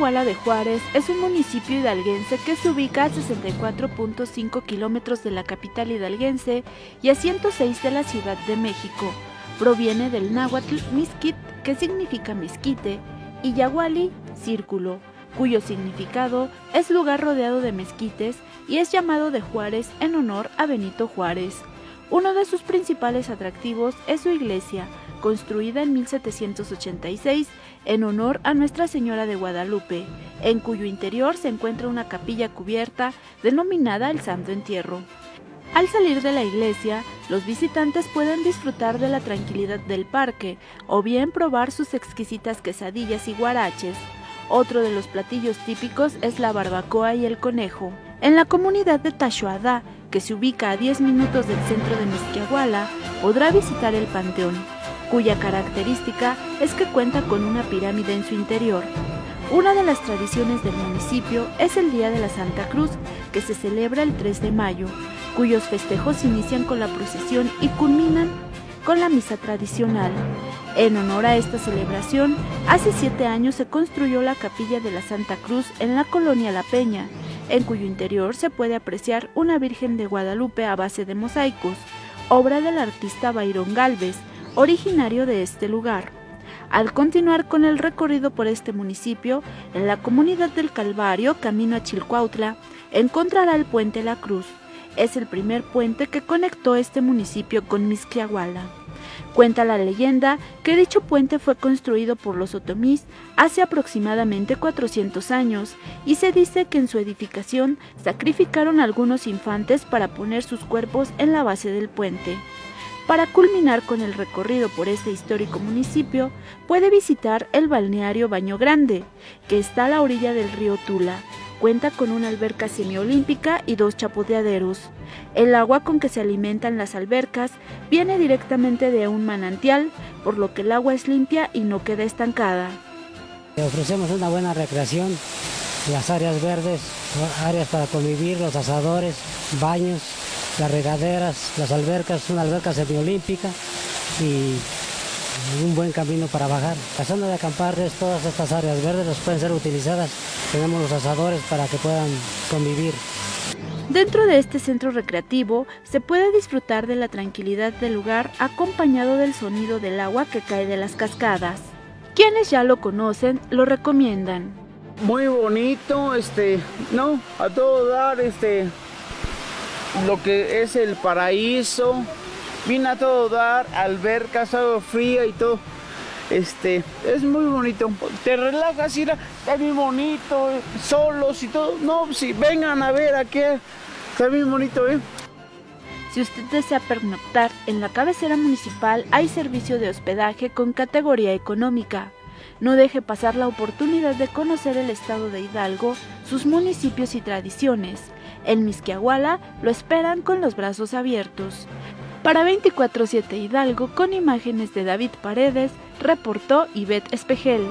Misquiahuala de Juárez es un municipio hidalguense que se ubica a 64.5 kilómetros de la capital hidalguense y a 106 de la Ciudad de México. Proviene del náhuatl misquit, que significa mezquite, y yahuali, círculo, cuyo significado es lugar rodeado de mezquites y es llamado de Juárez en honor a Benito Juárez. Uno de sus principales atractivos es su iglesia, construida en 1786 en honor a Nuestra Señora de Guadalupe, en cuyo interior se encuentra una capilla cubierta denominada el Santo Entierro. Al salir de la iglesia, los visitantes pueden disfrutar de la tranquilidad del parque o bien probar sus exquisitas quesadillas y guaraches. Otro de los platillos típicos es la barbacoa y el conejo. En la comunidad de Tashuadá, que se ubica a 10 minutos del centro de Misquiahuala, podrá visitar el panteón, cuya característica es que cuenta con una pirámide en su interior. Una de las tradiciones del municipio es el Día de la Santa Cruz, que se celebra el 3 de mayo, cuyos festejos inician con la procesión y culminan con la misa tradicional. En honor a esta celebración, hace siete años se construyó la capilla de la Santa Cruz en la colonia La Peña, en cuyo interior se puede apreciar una Virgen de Guadalupe a base de mosaicos, obra del artista Byron Galvez, originario de este lugar. Al continuar con el recorrido por este municipio, en la comunidad del Calvario, camino a Chilcuautla, encontrará el puente La Cruz. Es el primer puente que conectó este municipio con Misquiahuala. Cuenta la leyenda que dicho puente fue construido por los otomís hace aproximadamente 400 años y se dice que en su edificación sacrificaron algunos infantes para poner sus cuerpos en la base del puente. Para culminar con el recorrido por este histórico municipio, puede visitar el balneario Baño Grande, que está a la orilla del río Tula. Cuenta con una alberca semiolímpica y dos chapoteaderos. El agua con que se alimentan las albercas viene directamente de un manantial, por lo que el agua es limpia y no queda estancada. Ofrecemos una buena recreación, las áreas verdes, áreas para convivir, los asadores, baños, las regaderas, las albercas, una alberca semiolímpica y un buen camino para bajar. La zona de acampar es todas estas áreas verdes, pueden ser utilizadas. Tenemos los asadores para que puedan convivir. Dentro de este centro recreativo se puede disfrutar de la tranquilidad del lugar acompañado del sonido del agua que cae de las cascadas. Quienes ya lo conocen lo recomiendan. Muy bonito, este, no, a todo dar, este, lo que es el paraíso, viene a todo dar, albercas, agua fría y todo. Este, es muy bonito. Te relajas, ir está muy bonito, solos y todo. No, si vengan a ver aquí, está muy bonito, ¿eh? Si usted desea pernoctar en la cabecera municipal, hay servicio de hospedaje con categoría económica. No deje pasar la oportunidad de conocer el estado de Hidalgo, sus municipios y tradiciones. En Misquiahuala lo esperan con los brazos abiertos. Para 24-7 Hidalgo, con imágenes de David Paredes, reportó Ivette Espejel.